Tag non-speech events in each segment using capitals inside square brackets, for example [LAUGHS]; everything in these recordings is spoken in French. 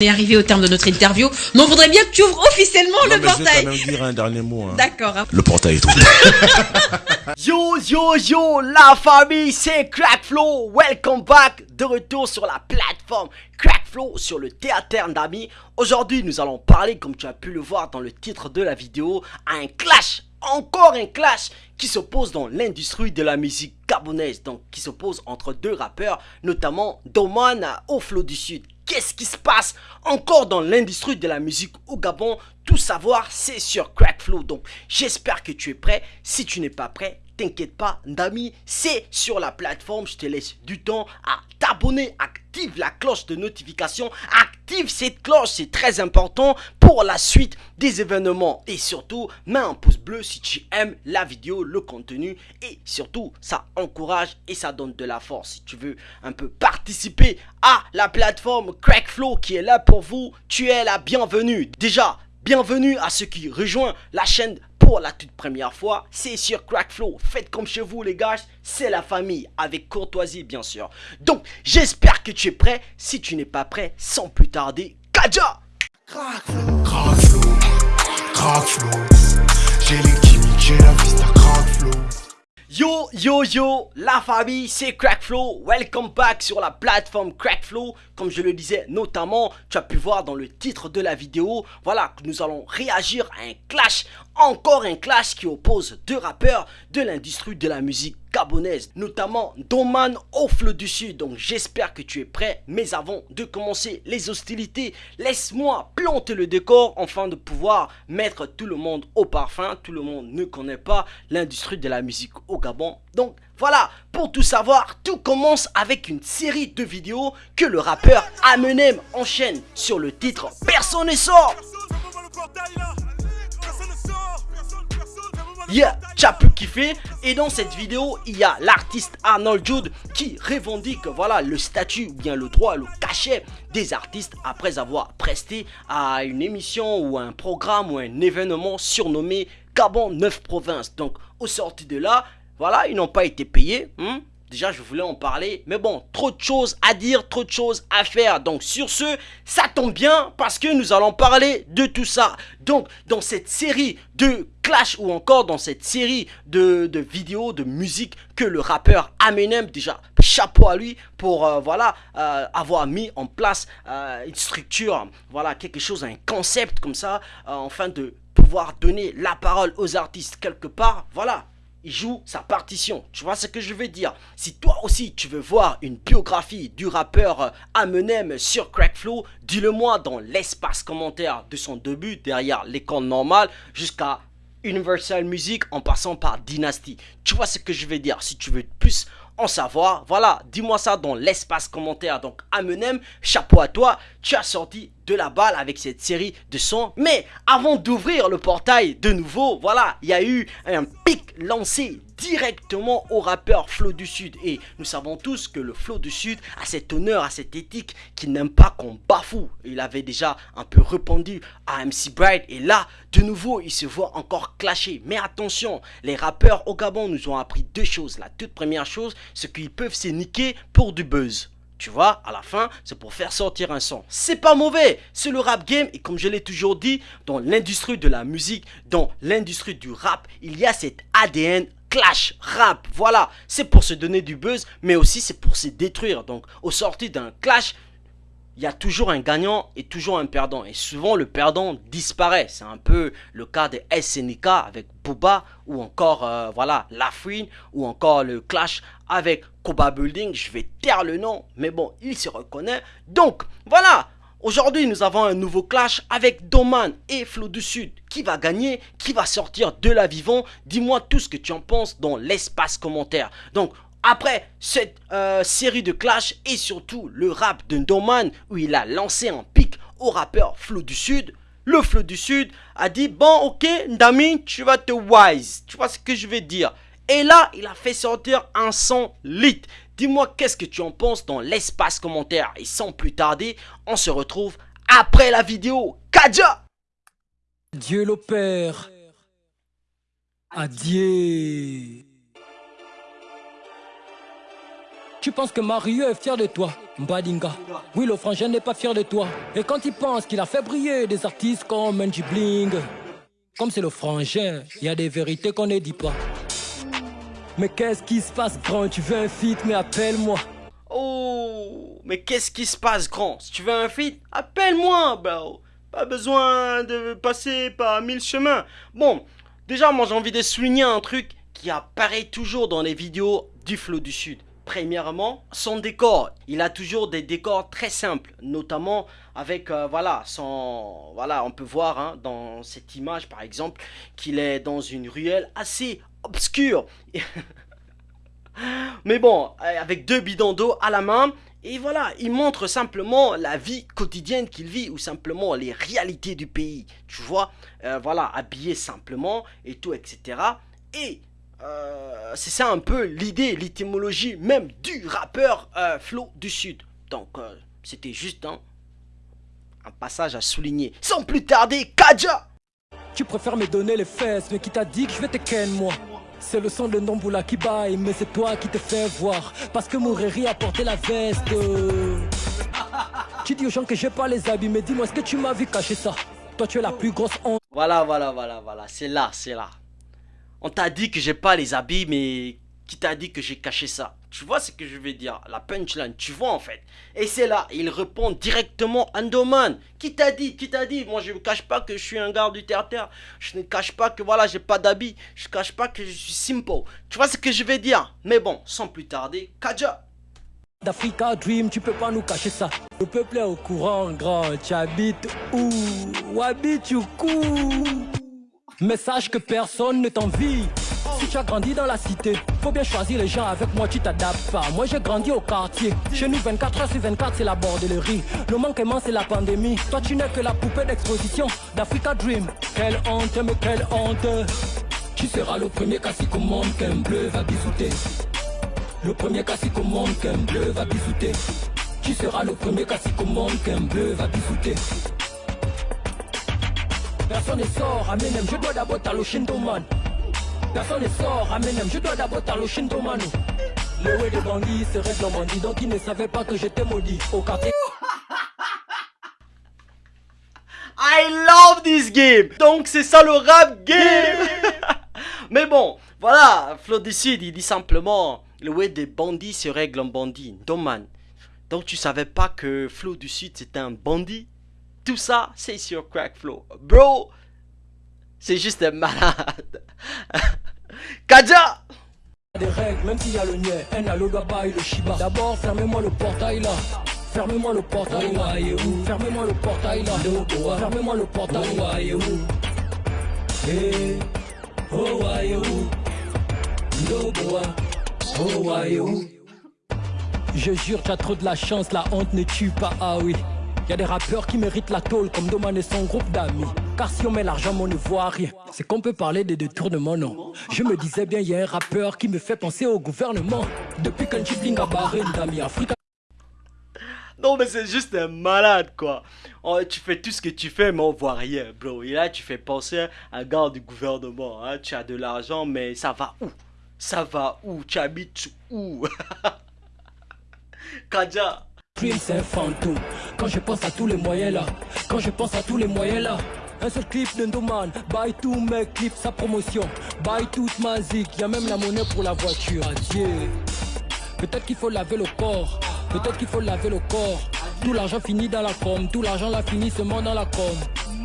On est arrivé au terme de notre interview, mais on voudrait bien que tu ouvres officiellement Non, le mais Je portail. vais quand même dire un dernier mot. hein. D'accord. hein. Le portail est ouvert. [LAUGHS] Yo yo yo la famille c'est Crackflow Welcome back de retour sur la plateforme Crackflow sur le théâtre d'amis Aujourd'hui nous allons parler comme tu as pu le voir dans le titre de la vidéo à un clash encore un clash qui s'oppose dans l'industrie de la musique gabonaise donc qui s'oppose entre deux rappeurs notamment Doman au Flow du Sud Qu'est-ce qui se passe encore dans l'industrie de la musique au Gabon? Tout savoir, c'est sur Crackflow. Donc, j'espère que tu es prêt. Si tu n'es pas prêt, t'inquiète pas, Dami, c'est sur la plateforme. Je te laisse du temps à t'abonner. Active la cloche de notification. Cette cloche, c'est très important pour la suite des événements. Et surtout, mets un pouce bleu si tu aimes la vidéo, le contenu. Et surtout, ça encourage et ça donne de la force. Si tu veux un peu participer à la plateforme Crackflow qui est là pour vous, tu es la bienvenue. Déjà, bienvenue à ceux qui rejoignent la chaîne pour la toute première fois. C'est sur Crackflow. Faites comme chez vous les gars, c'est la famille avec courtoisie bien sûr. Donc, j'espère que tu es prêt. Si tu n'es pas prêt, sans plus tarder, Kaja Crackflow, crackflow. J'ai les chimiques, j'ai la vista crackflow. Yo yo yo, la famille, c'est Crackflow. Welcome back sur la plateforme Crackflow. Comme je le disais, notamment, tu as pu voir dans le titre de la vidéo, voilà, nous allons réagir à un clash, encore un clash qui oppose deux rappeurs de l'industrie de la musique gabonaise, notamment Doman au fleu du Sud. Donc j'espère que tu es prêt, mais avant de commencer les hostilités, laisse-moi planter le décor afin de pouvoir mettre tout le monde au parfum. Tout le monde ne connaît pas l'industrie de la musique au Gabon. Donc voilà, pour tout savoir, tout commence avec une série de vidéos que le rappeur Amenem enchaîne sur le titre Personne ne sort. Yeah, tu as pu kiffer et dans cette vidéo il y a l'artiste Arnold Jude qui revendique voilà le statut ou bien le droit, le cachet des artistes après avoir presté à une émission ou un programme ou un événement surnommé Gabon 9 provinces. Donc au sorti de là, voilà, ils n'ont pas été payés. hein. Déjà, je voulais en parler, mais bon, trop de choses à dire, trop de choses à faire. Donc, sur ce, ça tombe bien parce que nous allons parler de tout ça. Donc, dans cette série de clash ou encore dans cette série de, vidéos, de musique que le rappeur Eminem, déjà, chapeau à lui pour, euh, voilà, euh, avoir mis en place euh, une structure, voilà, quelque chose, un concept comme ça, afin de pouvoir donner la parole aux artistes quelque part. Voilà, il joue sa partition. Tu vois ce que je veux dire? Si toi aussi tu veux voir une biographie du rappeur euh, Eminem sur Crackflow, dis-le moi dans l'espace commentaire de son début derrière l'écran normal jusqu'à Universal Music en passant par Dynasty. Tu vois ce que je veux dire? Si tu veux plus en savoir, voilà, dis-moi ça dans l'espace commentaire. Donc Eminem, chapeau à toi, tu as sorti de la balle avec cette série de sons. Mais avant d'ouvrir le portail de nouveau, voilà, il y a eu un pic lancé directement au rappeur Flow du Sud. Et nous savons tous que le Flow du Sud a cet honneur, a cette éthique qui n'aime pas qu'on bafoue. Il avait déjà un peu répondu à MC Bright. Et là, de nouveau, il se voit encore clasher. Mais attention, les rappeurs au Gabon nous ont appris deux choses. La toute première chose, c'est qu'ils peuvent se niquer pour du buzz. Tu vois, à la fin, c'est pour faire sortir un son. C'est pas mauvais, c'est le rap game et comme je l'ai toujours dit, dans l'industrie de la musique, dans l'industrie du rap, il y a cet ADN clash rap. Voilà, c'est pour se donner du buzz, mais aussi c'est pour se détruire. Donc, au sorti d'un clash, il y a toujours un gagnant et toujours un perdant. Et souvent, le perdant disparaît. C'est un peu le cas de SNK avec Booba ou encore, euh, voilà, Lafouine ou encore le clash avec Koba Building. Je vais taire le nom, mais bon, il se reconnaît. Donc, voilà. Aujourd'hui, nous avons un nouveau clash avec Doman et Flo du Sud. Qui va gagner Qui va sortir de la vivant Dis-moi tout ce que tu en penses dans l'espace commentaire. Donc, après cette euh, série de clash et surtout le rap de Doman où il a lancé un pic au rappeur Flo du Sud, le Flo du Sud a dit bon ok Ndami tu vas te wise, tu vois ce que je vais dire. Et là il a fait sortir un son lit. Dis-moi qu'est-ce que tu en penses dans l'espace commentaire? Et sans plus tarder on se retrouve après la vidéo. Kaja Dieu l'opère. Adieu. Tu penses que Mario est fier de toi Mbadinga? Oui, le frangin n'est pas fier de toi. Et quand il pense qu'il a fait briller des artistes comme Menji Bling, comme c'est le frangin, il y a des vérités qu'on ne dit pas. Mais qu'est-ce qui se passe, grand? Tu veux un feat, mais appelle-moi. Oh, mais qu'est-ce qui se passe, grand? Si tu veux un feat, appelle-moi, bro. Pas besoin de passer par mille chemins. Bon, déjà, moi j'ai envie de souligner un truc qui apparaît toujours dans les vidéos du Flow du Sud. Premièrement, son décor. Il a toujours des décors très simples, notamment avec, euh, voilà, son, voilà, on peut voir hein, dans cette image par exemple qu'il est dans une ruelle assez obscure. [LAUGHS] Mais bon, euh, avec deux bidons d'eau à la main, et voilà, il montre simplement la vie quotidienne qu'il vit ou simplement les réalités du pays. Tu vois, euh, voilà, habillé simplement et tout, etc. Et euh, c'est ça un peu l'idée, l'étymologie même du rappeur euh, Flo du Sud. Donc, euh, c'était juste un, un passage à souligner. Sans plus tarder, Kaja Tu préfères me donner les fesses, mais qui t'a dit que je vais te ken moi? C'est le son de Ndomboula qui baille, mais c'est toi qui te fais voir. Parce que Moureri a porté la veste. [LAUGHS] tu dis aux gens que j'ai pas les habits, mais dis-moi, est-ce que tu m'as vu cacher ça? Toi, tu es la plus grosse honte. Voilà, voilà, voilà, voilà. C'est là, c'est là. On t'a dit que j'ai pas les habits, mais qui t'a dit que j'ai caché ça? Tu vois ce que je veux dire? La punchline, tu vois en fait. Et c'est là, il répond directement Andoman. Qui t'a dit? Qui t'a dit? Moi je ne cache pas que je suis un garde du terre-terre. Je ne cache pas que voilà, j'ai pas d'habits. Je ne cache pas que je suis simple. Tu vois ce que je veux dire? Mais bon, sans plus tarder, Kaja. D'Africa Dream, tu peux pas nous cacher ça. Le peuple est au courant, grand. Tu habites où? Où habites-tu mais sache que personne ne t'envie. Si tu as grandi dans la cité, faut bien choisir les gens avec moi, tu t'adaptes pas. Moi j'ai grandi au quartier. Chez nous, 24 h sur 24, c'est la bordellerie. Le manquement, c'est la pandémie. Toi, tu n'es que la poupée d'exposition d'Africa Dream. Quelle honte, mais quelle honte. Tu seras le premier cacique au monde qu'un bleu va bisouter. Le premier cacique au monde qu'un bleu va bisouter. Tu seras le premier cacique au monde qu'un bleu va bisouter. Personne ne sort, Amenem, je dois d'abord t'allo man. Personne ne sort, Amenem, je dois d'abord t'allo man. Le way de bandit se règle en bandit, donc il ne savait pas que j'étais maudit au quartier. [LAUGHS] I love this game Donc c'est ça le rap game [LAUGHS] Mais bon, voilà, Flo du Sud, il dit simplement Le way des bandits se règle en bandit, Doman. Donc tu savais pas que Flo du Sud c'était un bandit? Tout ça, c'est sur Crackflow. Bro, c'est juste malade. [LAUGHS] Kaja des règles, même s'il y a le un et le shiba. D'abord, fermez-moi le portail là. Fermez-moi le portail là. Fermez-moi le portail là. Fermez-moi le portail là. Je jure, tu as trop de la chance, la honte ne tue pas, ah oui. Y a des rappeurs qui méritent la tôle comme Doman et son groupe d'amis. Car si on met l'argent, on ne voit rien. C'est qu'on peut parler de détournement, non? Je me disais bien, y a un rappeur qui me fait penser au gouvernement. Depuis qu'un chipling a barré d'amis Africa. Non mais c'est juste un malade quoi. Oh, tu fais tout ce que tu fais mais on voit rien bro. Et là tu fais penser à un gars du gouvernement. Hein. Tu as de l'argent mais ça va où? Ça va où? Tu habites où? [LAUGHS] Kaja c'est un fantôme. Quand je pense à tous les moyens là, quand je pense à tous les moyens là. Un seul clip d'Endoman, buy tous mes clips, sa promotion, buy toute ma zik, y'a même la monnaie pour la voiture, adieu. Peut-être qu'il faut laver le corps, peut-être qu'il faut laver le corps. Tout l'argent finit dans la com, tout l'argent l'a fini seulement dans la com.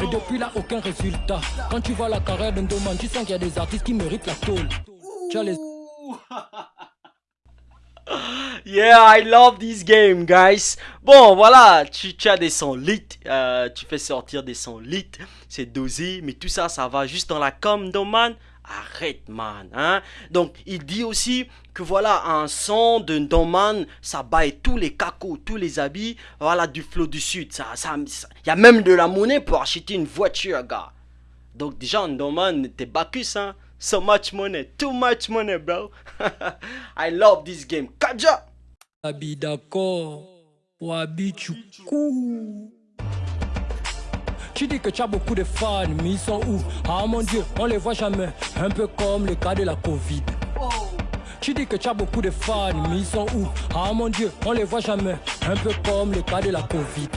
Et depuis là, aucun résultat. Quand tu vois la carrière d'Endoman, tu sens qu'il y a des artistes qui méritent la tôle. Tu as les... [LAUGHS] Yeah, I love this game, guys. Bon, voilà, tu, as des sons lit, euh, tu fais sortir des sons lit, c'est dosé, mais tout ça, ça va juste dans la com, man? Arrête, man. Hein? Donc, il dit aussi que voilà, un son de Doman, ça baille tous les cacos, tous les habits, voilà, du flot du sud. Ça, ça, il y a même de la monnaie pour acheter une voiture, gars. Donc, déjà, Doman, t'es Bacchus, hein? So much money, too much money, bro. [LAUGHS] I love this game. Kaja! Abi d'accord, Wabi Choukou. Tu dis que tu as beaucoup de fans, mais ils sont où? Ah mon Dieu, on les voit jamais. Un peu comme le cas de la Covid. Tu dis que tu as beaucoup de fans, mais ils sont où? Ah mon dieu, on les voit jamais. Un peu comme le cas de la Covid.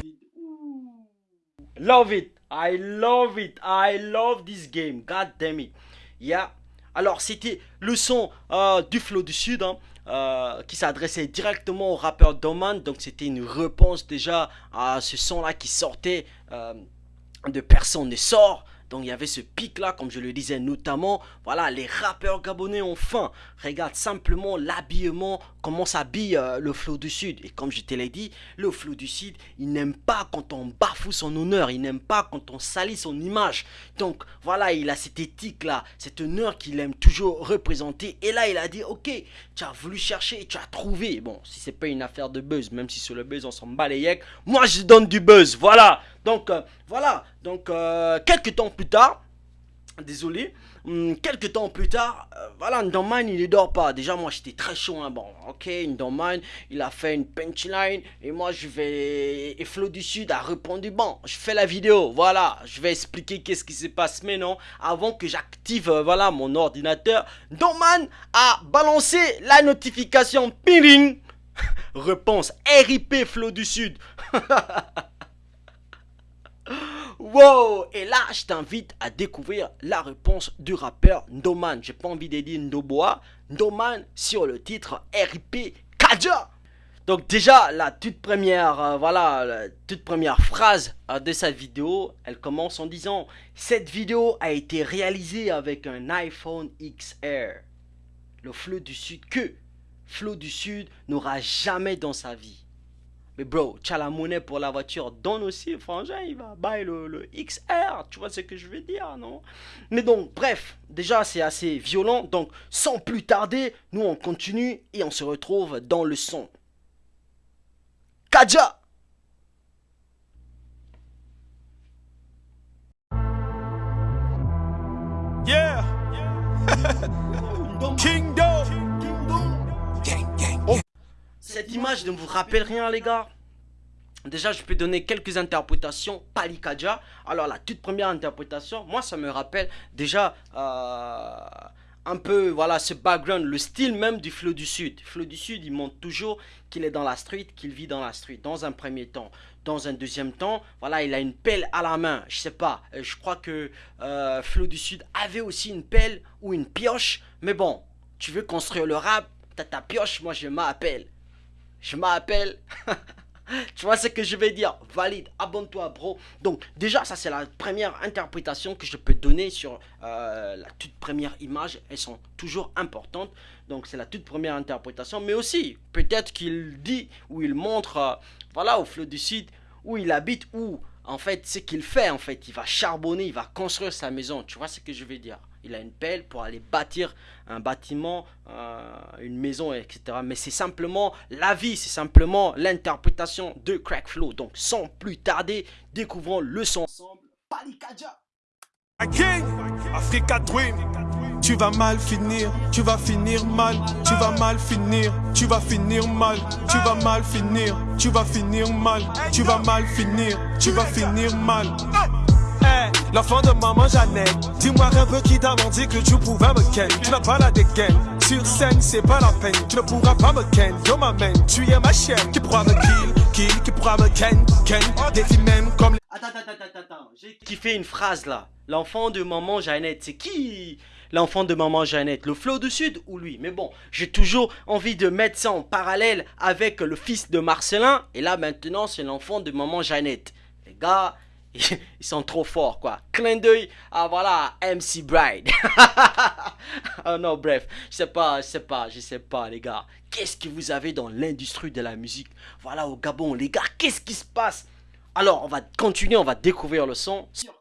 Love it. I love it. I love this game. God damn it. Yeah. Alors, c'était le son euh, du Flow du Sud. Hein, euh, qui s'adressait directement au rappeur Doman. Donc c'était une réponse déjà à ce son-là qui sortait euh, de Personne ne sort. Donc il y avait ce pic là, comme je le disais notamment. Voilà, les rappeurs gabonais ont faim. Regarde simplement l'habillement, comment s'habille euh, le flot du Sud. Et comme je te l'ai dit, le flot du Sud, il n'aime pas quand on bafoue son honneur. Il n'aime pas quand on salit son image. Donc voilà, il a cette éthique là, cette honneur qu'il aime toujours représenter. Et là, il a dit, ok, tu as voulu chercher, tu as trouvé. Bon, si c'est pas une affaire de buzz, même si sur le buzz on s'en bat les moi je donne du buzz. Voilà. Donc euh, voilà. Donc euh, quelques temps plus tard, désolé, hum, quelques temps plus tard, euh, voilà, Ndoman il ne dort pas. Déjà, moi j'étais très chaud. Hein. Bon, ok, Ndoman il a fait une punchline et moi je vais. Et Flo du Sud a répondu Bon, je fais la vidéo, voilà, je vais expliquer qu'est-ce qui se passe. Mais non, avant que j'active voilà, mon ordinateur, Ndoman a balancé la notification Ping [LAUGHS] Réponse RIP Flo du Sud. [LAUGHS] Wow Et là, je t'invite à découvrir la réponse du rappeur Ndoman. J'ai pas envie de dire Ndoboa. Ndoman sur le titre RIP Kaja. Donc déjà, la toute première, euh, voilà, toute première phrase euh, de cette vidéo, elle commence en disant Cette vidéo a été réalisée avec un iPhone XR. Le flot du Sud que Flot du Sud n'aura jamais dans sa vie. Mais bro, tu as la monnaie pour la voiture, donne aussi, frangin, il va bailler le, XR, tu vois ce que je veux dire, non? Mais donc, bref, déjà c'est assez violent, donc sans plus tarder, nous on continue et on se retrouve dans le son. Kaja! Yeah! [LAUGHS] Kingdom cette image ne vous rappelle rien les gars Déjà, je peux donner quelques interprétations. Palikaja. Alors, la toute première interprétation, moi, ça me rappelle déjà euh, un peu, voilà, ce background, le style même du Flot du Sud. Flot du Sud, il montre toujours qu'il est dans la street, qu'il vit dans la street, dans un premier temps. Dans un deuxième temps, voilà, il a une pelle à la main. Je sais pas, euh, je crois que euh, du Sud avait aussi une pelle ou une pioche. Mais bon, tu veux construire le rap, t'as ta pioche, moi je m'appelle je m'appelle. [LAUGHS] tu vois ce que je vais dire Valide, abonne-toi, bro. Donc, déjà, ça, c'est la première interprétation que je peux donner sur euh, la toute première image. Elles sont toujours importantes. Donc, c'est la toute première interprétation. Mais aussi, peut-être qu'il dit ou il montre, euh, voilà, au flot du sud, où il habite, où, en fait, ce qu'il fait, en fait, il va charbonner, il va construire sa maison. Tu vois ce que je veux dire? Il a une pelle pour aller bâtir un bâtiment, euh, une maison, etc. Mais c'est simplement la vie, c'est simplement l'interprétation de Crackflow. Donc sans plus tarder, découvrons le son ensemble. Palikaja. Africa Dream. Tu vas mal finir, tu vas finir mal, tu vas mal finir, tu vas finir mal, tu vas mal finir, tu vas finir mal, tu vas mal finir, tu vas finir mal l'enfant de maman Jeannette. Dis-moi un peu qui t'a menti que tu pouvais me ken. Tu n'as pas la dégaine. Sur scène, c'est pas la peine. Tu ne pourras pas me ken. Yo, ma main, tu es ma chienne. Qui pourra me kill, kill, qui pourra me ken, ken. Défi même comme les. Attends, attends, attends, attends. J'ai kiffé une phrase là. L'enfant de maman Jeannette, c'est qui? L'enfant de maman Jeannette, le flot du sud ou lui? Mais bon, j'ai toujours envie de mettre ça en parallèle avec le fils de Marcelin. Et là maintenant, c'est l'enfant de maman Jeannette. Les gars, ils sont trop forts quoi. Clin d'œil à voilà MC Bride. [LAUGHS] oh non bref, je sais pas, je sais pas, je sais pas les gars. Qu'est-ce que vous avez dans l'industrie de la musique? Voilà au Gabon les gars, qu'est-ce qui se passe? Alors on va continuer, on va découvrir le son sur.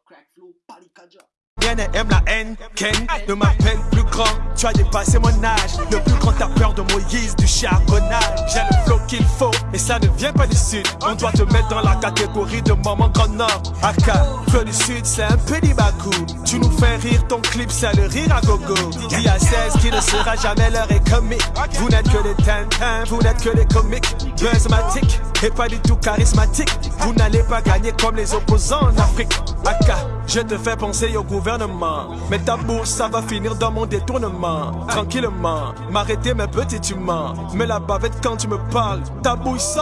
Rien aime la haine, Ken. Ne m'appelle plus grand, tu as dépassé mon âge. Le plus grand peur de Moïse du charbonnage. J'ai le flow qu'il faut et ça ne vient pas du sud. On doit te mettre dans la catégorie de maman grand nord. Aka, flow du sud c'est un peu bakou Tu nous fais rire, ton clip c'est le rire à gogo. Dis à 16 qui ne sera jamais l'heure est comique Vous n'êtes que des tintins, vous n'êtes que des comiques. Buzzmatic et pas du tout charismatique. Vous n'allez pas gagner comme les opposants en Afrique. Aka, je te fais penser au gouvernement. Mais ta bourse, ça va finir dans mon détournement. Tranquillement, m'arrêter mes petits humains. Mais la bavette quand tu me parles, ta bouille sent.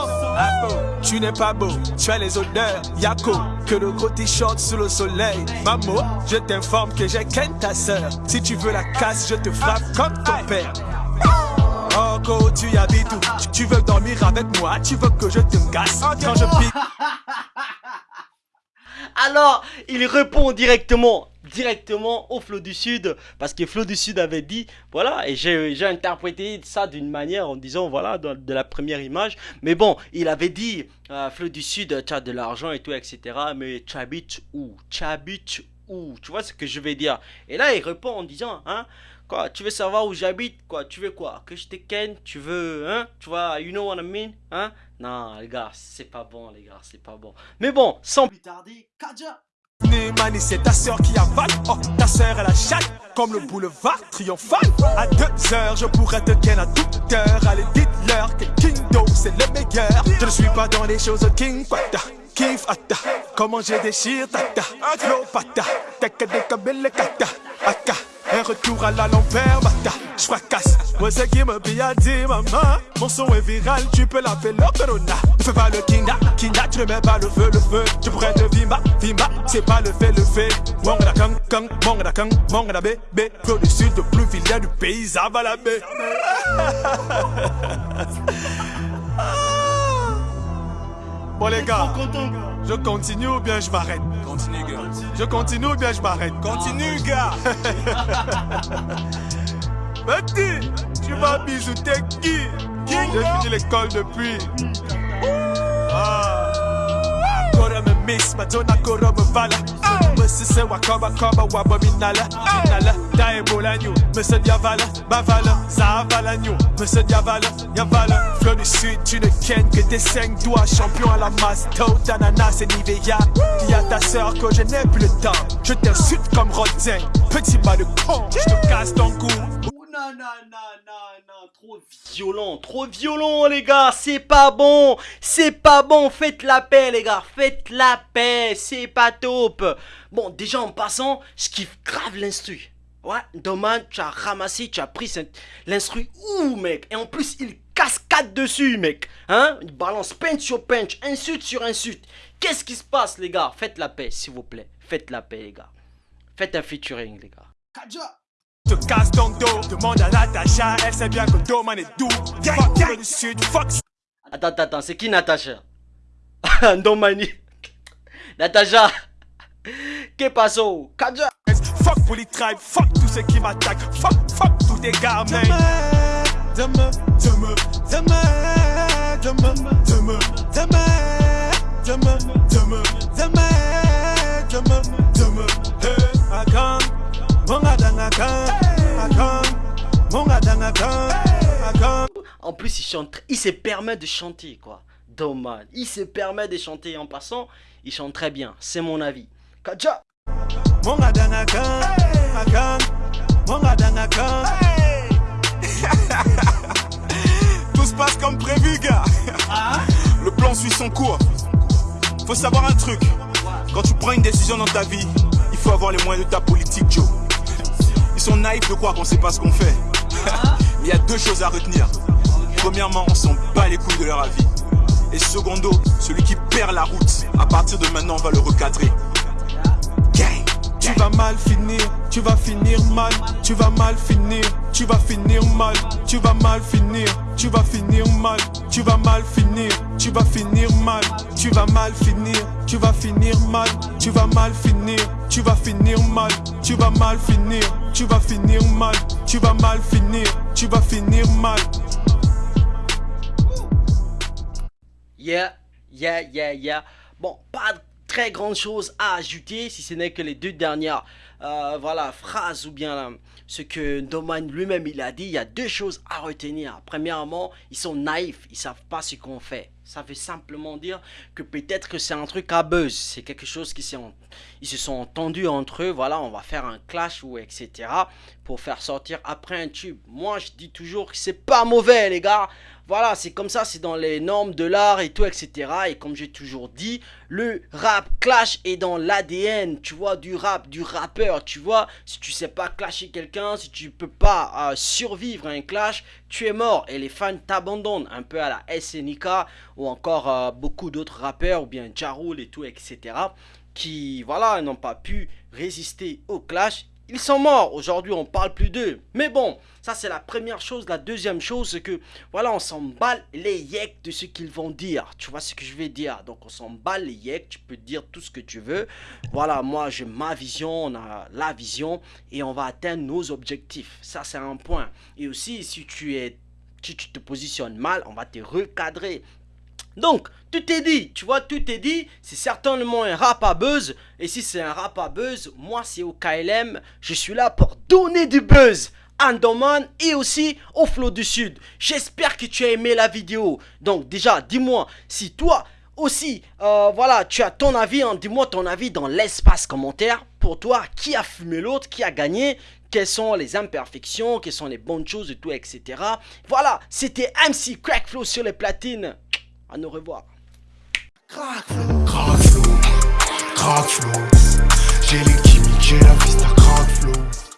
Tu n'es pas beau, tu as les odeurs. Yako, que le gros t-shirt sous le soleil. Maman, je t'informe que j'ai qu'un ta sœur. Si tu veux la casse, je te frappe comme ton père. Oh, go, tu habites où? Tu- Tu veux dormir avec moi? Tu veux que je te casse Quand je pique Alors, il répond directement, directement au Flot du Sud, parce que Flot du Sud avait dit, voilà, et j'ai interprété ça d'une manière en disant, voilà, de, la première image, mais bon, il avait dit, euh, Flot du Sud, tu as de l'argent et tout, etc., mais tu habites où? Tu Tu vois ce que je vais dire? Et là, il répond en disant, hein, quoi, tu veux savoir où j'habite, quoi, tu veux quoi Que je te ken, tu veux, hein, tu vois, you know what I mean, hein Non, les gars, c'est pas bon, les gars, c'est pas bon. Mais bon, sans plus tarder, Kaja Mani, c'est ta sœur qui avale Oh, ta sœur elle a chatte Comme le boulevard triomphal À deux heures, je pourrais te ken à toute heure Allez, dites-leur que Kingdo, c'est le meilleur Je ne suis pas dans les choses King Pata Kiff Atta Comment je déchire Tata Flow Pata Teka deka belle kata Aka un retour à la l'envers, bata, je fracasse. Moi, c'est qui me bien dit, maman? Mon son est viral, tu peux l'appeler le corona. Fais pas le kinda, kinda, tu mets pas le feu, le feu. Tu pourrais te vimba, vimba, c'est pas le fait, le fait. Mongada kang, kang, mongada kang, mongada bé, bé. Flow du sud, le plus vilain du pays, ça va la baie. [LAUGHS] Bon, les gars, je continue ou bien je m'arrête? Continue, gars. Je continue ou bien je m'arrête? Continue, gars. [LAUGHS] Petit, tu vas bisouter qui? J'ai fini l'école depuis. Ah. Me madonna me vala. Me sise wakaba kaba waba minala. Minala, da ebola nyo. Me se diavala, bavala, ça avala nyo. Me se diavala, yavala. Fleur du sud, tu ne kennes que tes cinq doigts. Champion à la masse, Toad, ananas et Nivea. Dis à ta sœur que je n'ai plus le temps. Je t'insulte comme Rodin. Petit bas de con, je te casse ton cou. Non, trop violent, trop violent, les gars, c'est pas bon, c'est pas bon, faites la paix, les gars, faites la paix, c'est pas top. Bon, déjà en passant, je kiffe grave l'instru. Ouais, dommage, tu as ramassé, tu as pris l'instru, ouh, mec, et en plus, il cascade dessus, mec, hein, il balance punch sur punch, insulte sur insulte. Qu'est-ce qui se passe, les gars? Faites la paix, s'il vous plaît, faites la paix, les gars. Faites un featuring, les gars. Te casse ton dos. Demande à Natacha, elle sait bien que Doman est doux. Fuck du sud, fuck Attends, attends, c'est qui Natacha Ndomani. Natacha. Que paso Kaja. Fuck Bully Tribe, fuck tous ceux qui m'attaquent. Fuck, fuck tous tes gars, man. Demain, demain, demain, demain, demain, demain, demain, demain, demain, demain, demain, mongadang akam, akam, mongadang akam, akam. En plus, il chante, il se permet de chanter, quoi. Dommage. Il se permet de chanter en passant. Il chante très bien, c'est mon avis. Kaja. [LAUGHS] Tout se passe comme prévu, gars. Le plan suit son cours. Faut savoir un truc. Quand tu prends une décision dans ta vie, il faut avoir les moyens de ta politique, Joe. Ils sont naïfs de croire qu'on sait pas ce qu'on fait. [LAUGHS] Mais il y a deux choses à retenir. Premièrement, on s'en bat les couilles de leur avis. Et secondo, celui qui perd la route, à partir de maintenant, on va le recadrer. Gang. Tu vas mal finir, tu vas finir mal, tu vas mal finir, tu vas finir mal, tu vas mal finir, tu vas finir mal, tu vas mal finir, tu vas finir mal, tu vas mal finir, tu vas finir mal, tu vas mal finir, tu vas finir mal, tu vas mal finir, tu vas finir mal, tu vas mal finir, tu vas finir mal. Yeah, yeah, yeah, yeah. Bon, pas très grande chose à ajouter, si ce n'est que les deux dernières euh, voilà, phrases ou bien euh, ce que Doman lui-même il a dit. Il y a deux choses à retenir. Premièrement, ils sont naïfs, ils savent pas ce qu'on fait. Ça veut simplement dire que peut-être que c'est un truc à buzz. C'est quelque chose qui s'est... Ils se sont entendus entre eux. Voilà, on va faire un clash ou etc. Pour faire sortir après un tube. Moi, je dis toujours que c'est pas mauvais, les gars. Voilà, c'est comme ça, c'est dans les normes de l'art et tout, etc. Et comme j'ai toujours dit, le rap clash est dans l'ADN, tu vois, du rap, du rappeur, tu vois. Si tu sais pas clasher quelqu'un, si tu peux pas euh, survivre à un clash, tu es mort. Et les fans t'abandonnent, un peu à la SNK ou encore euh, beaucoup d'autres rappeurs, ou bien Jarul et tout, etc. Qui, voilà, n'ont pas pu résister au clash ils sont morts. Aujourd'hui, on parle plus d'eux. Mais bon, ça c'est la première chose. La deuxième chose, c'est que voilà, on s'en bat les yeks de ce qu'ils vont dire. Tu vois ce que je vais dire? Donc on s'en bat les yeks. Tu peux dire tout ce que tu veux. Voilà, moi j'ai ma vision, on a la vision et on va atteindre nos objectifs. Ça c'est un point. Et aussi, si tu es si tu te positionnes mal, on va te recadrer. Donc, tout est dit, tu vois, tout est dit. C'est certainement un rap à buzz. Et si c'est un rap à buzz, moi c'est au KLM. Je suis là pour donner du buzz. Andoman et aussi au Flow du Sud. J'espère que tu as aimé la vidéo. Donc déjà, dis-moi si toi aussi, euh, voilà, tu as ton avis. Hein. dis-moi ton avis dans l'espace commentaire. Pour toi, qui a fumé l'autre, qui a gagné quelles sont les imperfections, quelles sont les bonnes choses et tout, etc. Voilà, c'était MC Crackflow sur les platines à nous revoir. Crack flow, crack flow, crack flow. J'ai les chimiques, j'ai la vista crack flow.